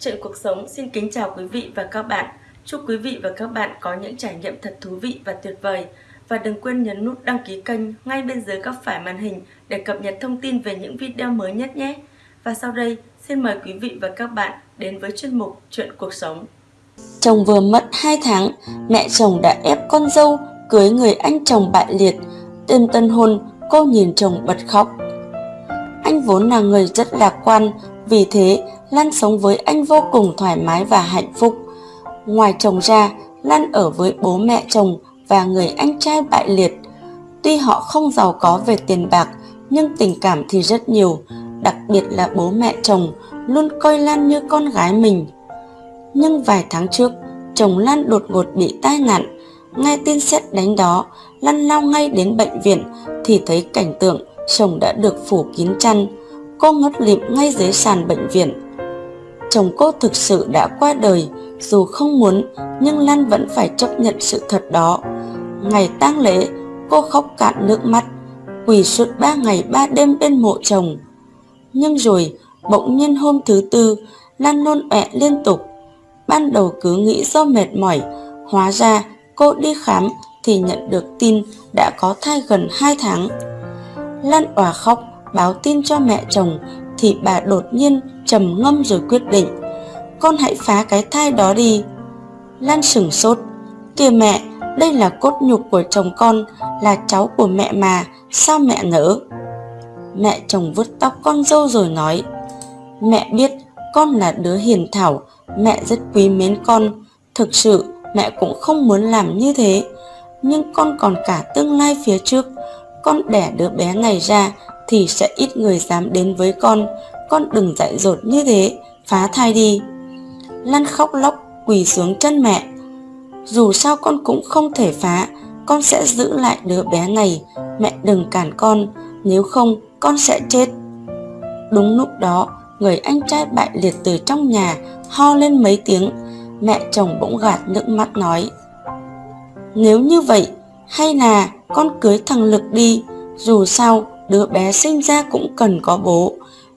Chuyện cuộc sống xin kính chào quý vị và các bạn. Chúc quý vị và các bạn có những trải nghiệm thật thú vị và tuyệt vời. Và đừng quên nhấn nút đăng ký kênh ngay bên dưới góc phải màn hình để cập nhật thông tin về những video mới nhất nhé. Và sau đây, xin mời quý vị và các bạn đến với chuyên mục Chuyện cuộc sống. Chồng vừa mất 2 tháng, mẹ chồng đã ép con dâu cưới người anh chồng bại liệt. Đêm tân hôn, cô nhìn chồng bật khóc. Anh vốn là người rất lạc quan, vì thế Lan sống với anh vô cùng thoải mái và hạnh phúc. Ngoài chồng ra, Lan ở với bố mẹ chồng và người anh trai bại liệt. Tuy họ không giàu có về tiền bạc, nhưng tình cảm thì rất nhiều, đặc biệt là bố mẹ chồng luôn coi Lan như con gái mình. Nhưng vài tháng trước, chồng Lan đột ngột bị tai nạn. ngay tin xét đánh đó, Lan lao ngay đến bệnh viện thì thấy cảnh tượng chồng đã được phủ kín chăn. Cô ngất lịm ngay dưới sàn bệnh viện. Chồng cô thực sự đã qua đời, dù không muốn nhưng Lan vẫn phải chấp nhận sự thật đó. Ngày tang lễ, cô khóc cạn nước mắt, quỳ suốt ba ngày ba đêm bên mộ chồng. Nhưng rồi, bỗng nhiên hôm thứ tư, Lan nôn ọe liên tục. Ban đầu cứ nghĩ do mệt mỏi, hóa ra cô đi khám thì nhận được tin đã có thai gần 2 tháng. Lan òa khóc báo tin cho mẹ chồng thì bà đột nhiên trầm ngâm rồi quyết định, con hãy phá cái thai đó đi. Lan sửng sốt, kìa mẹ, đây là cốt nhục của chồng con, là cháu của mẹ mà, sao mẹ nỡ mẹ chồng vuốt tóc con dâu rồi nói, mẹ biết con là đứa hiền thảo, mẹ rất quý mến con, thực sự mẹ cũng không muốn làm như thế. Nhưng con còn cả tương lai phía trước, con đẻ đứa bé này ra thì sẽ ít người dám đến với con. Con đừng dại dột như thế, phá thai đi. Lan khóc lóc quỳ xuống chân mẹ. Dù sao con cũng không thể phá, con sẽ giữ lại đứa bé này. Mẹ đừng cản con, nếu không con sẽ chết. Đúng lúc đó, người anh trai bại liệt từ trong nhà, ho lên mấy tiếng. Mẹ chồng bỗng gạt nước mắt nói, nếu như vậy, hay là con cưới thằng lực đi. Dù sao đứa bé sinh ra cũng cần có bố.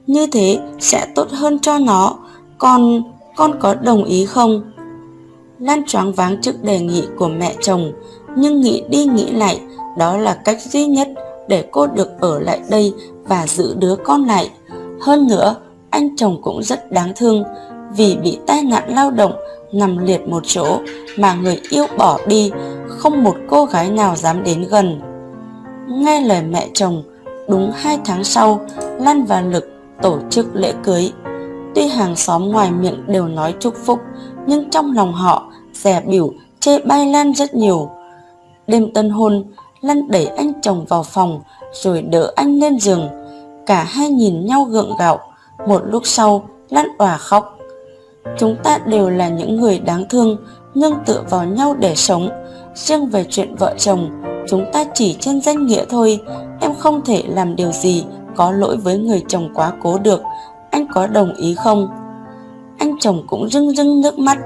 Như thế sẽ tốt hơn cho nó. Con con có đồng ý không? Lan choáng váng trước đề nghị của mẹ chồng, nhưng nghĩ đi nghĩ lại, đó là cách duy nhất để cô được ở lại đây và giữ đứa con lại. Hơn nữa, anh chồng cũng rất đáng thương, vì bị tai nạn lao động nằm liệt một chỗ mà người yêu bỏ đi, không một cô gái nào dám đến gần. Nghe lời mẹ chồng Đúng hai tháng sau, Lan và Lực tổ chức lễ cưới. Tuy hàng xóm ngoài miệng đều nói chúc phúc, nhưng trong lòng họ rẻ biểu chê bai Lan rất nhiều. Đêm tân hôn, Lan đẩy anh chồng vào phòng rồi đỡ anh lên giường. Cả hai nhìn nhau gượng gạo. Một lúc sau, Lan òa khóc. Chúng ta đều là những người đáng thương, nương tựa vào nhau để sống. Riêng về chuyện vợ chồng, chúng ta chỉ trên danh nghĩa thôi không thể làm điều gì có lỗi với người chồng quá cố được. Anh có đồng ý không? Anh chồng cũng rưng rưng nước mắt.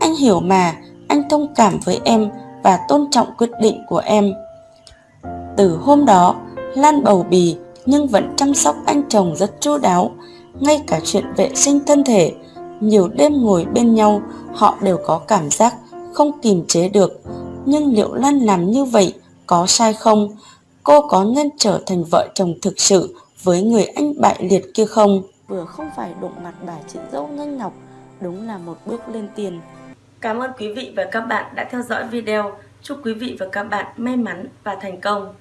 Anh hiểu mà, anh thông cảm với em và tôn trọng quyết định của em. Từ hôm đó, lan bầu bì nhưng vẫn chăm sóc anh chồng rất chu đáo. Ngay cả chuyện vệ sinh thân thể, nhiều đêm ngồi bên nhau, họ đều có cảm giác không kìm chế được. Nhưng liệu lan làm như vậy có sai không? Cô có nên trở thành vợ chồng thực sự với người anh bại liệt kia không? Vừa không phải đụng mặt bà chị dâu Ngân Ngọc, đúng là một bước lên tiền. Cảm ơn quý vị và các bạn đã theo dõi video. Chúc quý vị và các bạn may mắn và thành công.